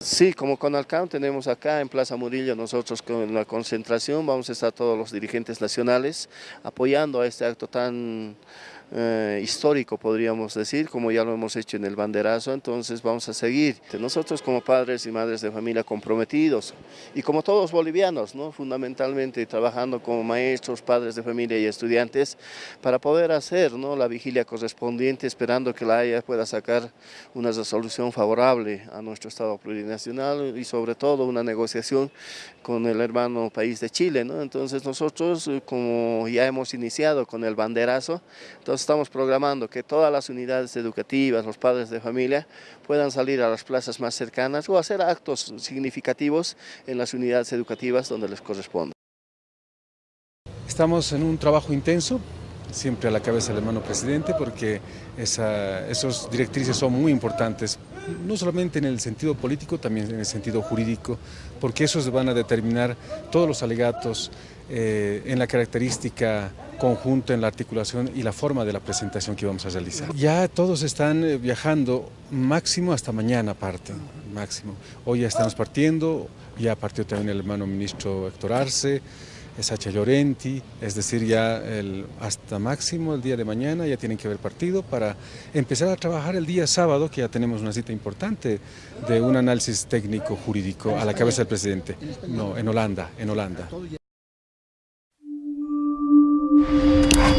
Sí, como Conalcam tenemos acá en Plaza Murillo, nosotros con la concentración vamos a estar todos los dirigentes nacionales apoyando a este acto tan eh, histórico, podríamos decir, como ya lo hemos hecho en el banderazo, entonces vamos a seguir. Nosotros como padres y madres de familia comprometidos y como todos bolivianos, ¿no? fundamentalmente trabajando como maestros, padres de familia y estudiantes para poder hacer ¿no? la vigilia correspondiente, esperando que la Haya pueda sacar una resolución favorable a nuestro Estado plurinacional y sobre todo una negociación con el hermano país de Chile. ¿no? Entonces nosotros, eh, como ya hemos iniciado con el banderazo, estamos programando que todas las unidades educativas, los padres de familia, puedan salir a las plazas más cercanas o hacer actos significativos en las unidades educativas donde les corresponde. Estamos en un trabajo intenso, siempre a la cabeza del hermano presidente, porque esa, esos directrices son muy importantes, no solamente en el sentido político, también en el sentido jurídico, porque esos van a determinar todos los alegatos eh, en la característica conjunta, en la articulación y la forma de la presentación que vamos a realizar. Ya todos están eh, viajando, máximo hasta mañana parten, máximo. Hoy ya estamos partiendo, ya partió también el hermano ministro Héctor Arce, Sacha Llorenti, es decir, ya hasta máximo el día de mañana ya tienen que haber partido para empezar a trabajar el día sábado, que ya tenemos una cita importante de un análisis técnico jurídico a la cabeza del presidente. No, en Holanda, en Holanda.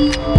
Thank you.